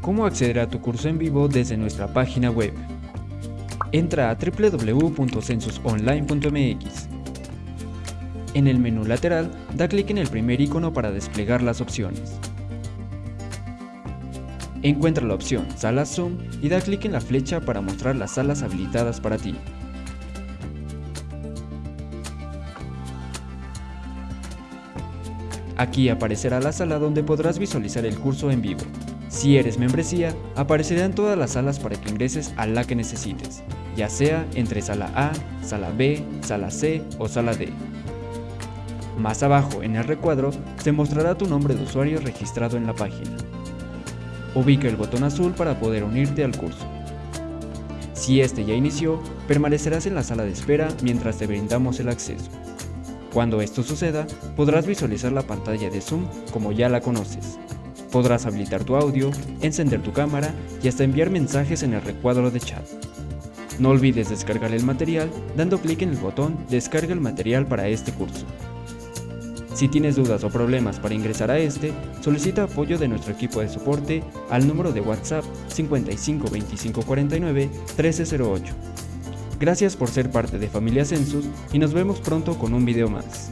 cómo acceder a tu curso en vivo desde nuestra página web. Entra a www.censusonline.mx. En el menú lateral, da clic en el primer icono para desplegar las opciones. Encuentra la opción Sala Zoom y da clic en la flecha para mostrar las salas habilitadas para ti. Aquí aparecerá la sala donde podrás visualizar el curso en vivo. Si eres membresía, aparecerán todas las salas para que ingreses a la que necesites, ya sea entre sala A, sala B, sala C o sala D. Más abajo en el recuadro se mostrará tu nombre de usuario registrado en la página. Ubica el botón azul para poder unirte al curso. Si este ya inició, permanecerás en la sala de espera mientras te brindamos el acceso. Cuando esto suceda, podrás visualizar la pantalla de Zoom como ya la conoces. Podrás habilitar tu audio, encender tu cámara y hasta enviar mensajes en el recuadro de chat. No olvides descargar el material dando clic en el botón Descarga el material para este curso. Si tienes dudas o problemas para ingresar a este, solicita apoyo de nuestro equipo de soporte al número de WhatsApp 55 25 49 1308. Gracias por ser parte de Familia Census y nos vemos pronto con un video más.